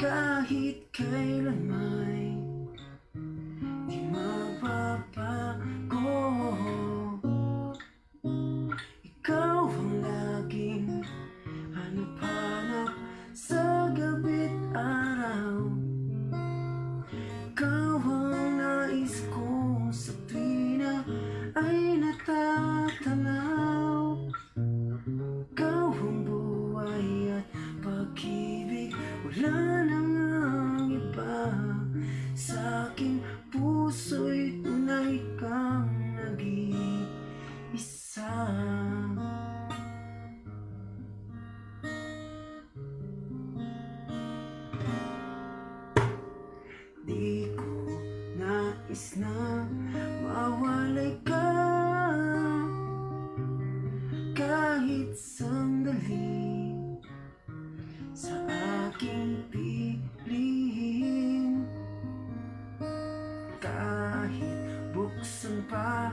kahit kailan may di mapapago. Ikaw ang laging hanap-hanap sa gabit araw. Ikaw ang nais ko sa tuwina ay natawag Ko nais na mawalay ka. Kahit sandali sa aking pilihin Kahit buksan pa